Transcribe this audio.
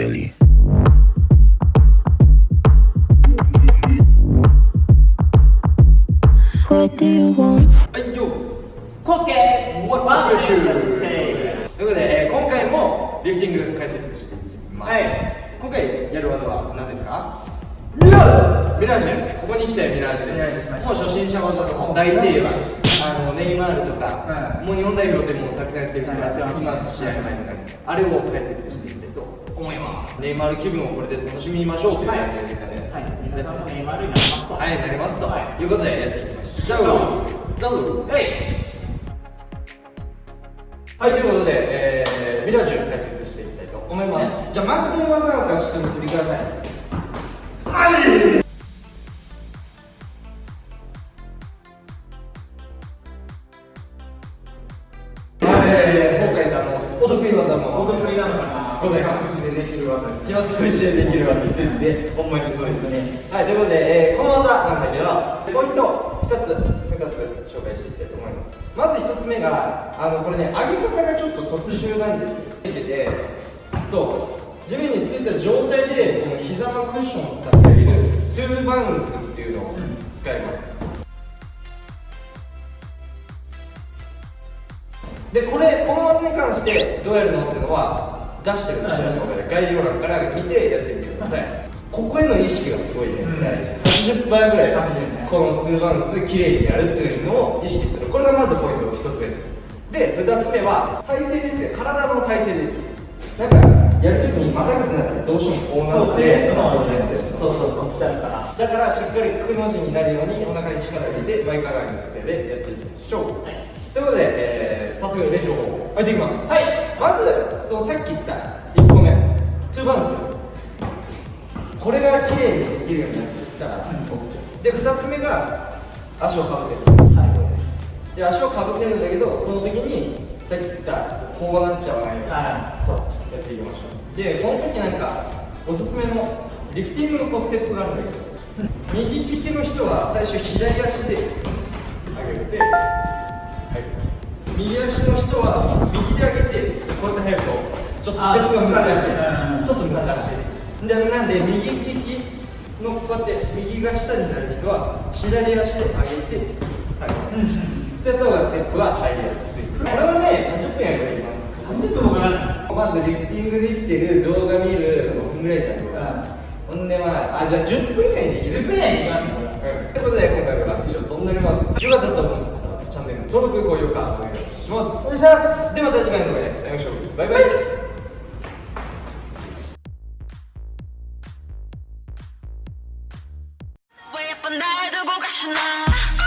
Billy. はいよコスケ What's up? セ YouTube? ということで、えー今回もリフティング解説していきます、はい。今回やる技は何ですか？ミラージュです。ミラージュ？ですここに来てミラージュミラージュです。もう初心者技の大定番ネイマールとか、はい。もう日本代表でもたくさんやってる人がはいやってます試合前とかにあれを解説していきたいと思います。ネイマール気分をこれで楽しみましょうというはい感じでね。はい。皆さんもネイマールになりますと。はい、なりますと、、はいうことでやってい。きましょう。じゃあ、どうぞ。はい。はい、ということで、えー、ミラージュ解説していきたいと思います。じゃあ、まずこの技を出してみてください。はい、ございます。でできる技です。気まずいしでできる技ですね。ほんまにそうですね。はい、ということで、えー、この技なんだけど、ポイント2つ、2つ紹介していきたいと思います。まず1つ目が、あのこれね、上げ方がちょっと特殊なんですよ。ついてて、そう、地面についた状態で、この膝のクッションを使ってあげる、トゥーバウンスっていうのを使います。でこれこの技に関してどうやるのっていうのは出してるんですよ、概要欄から見てやってみてください、ここへの意識がすごいね、うん。大事80倍ぐらい80ね。このトゥーバウンス綺麗にやるっていうのを意識する。これがまずポイント1つ目です。で2つ目は体勢ですね。体の体勢です。なんかやるときにまたぐってなったらどうしてもこうなってそうそうそう。だからだからしっかりくの字になるようにお腹に力を入れて前かがみの姿勢でやっていきましょう、ということで、えー、早速練習方法入っていきます。はい。まずそのさっき言った1個目トゥーバウンスこれが綺麗にできるようになってきたら、で2つ目が足をかぶせる。最後で足をかぶせるんだけどその時にさっき言ったこうなっちゃわないように、はそうやっていきましょう。でこの時なんかおすすめのリフティングのこうステップがあるんだけど右利きの人は最初左足で上げて、はい、右足の人は右で上げてこうやって入るとちょっとステップが難しいあちょっと難しい。でなんで右利きのこうやって右が下になる人は左足で上げて、はい。ってやった方がステップが入りやすいこれはね30分やればいきます30分もかかんない。まずリフティングできてる動画見る5分ぐらいじゃん動画ほんでまああじゃあ10分以内にできる10分以内にいきますねこれうん。ということで今回は以上となりますよかったと思うチャンネル。登録高評価お願いします。お願いします。ではまた次回の動画で会いましょう。バイバイ international.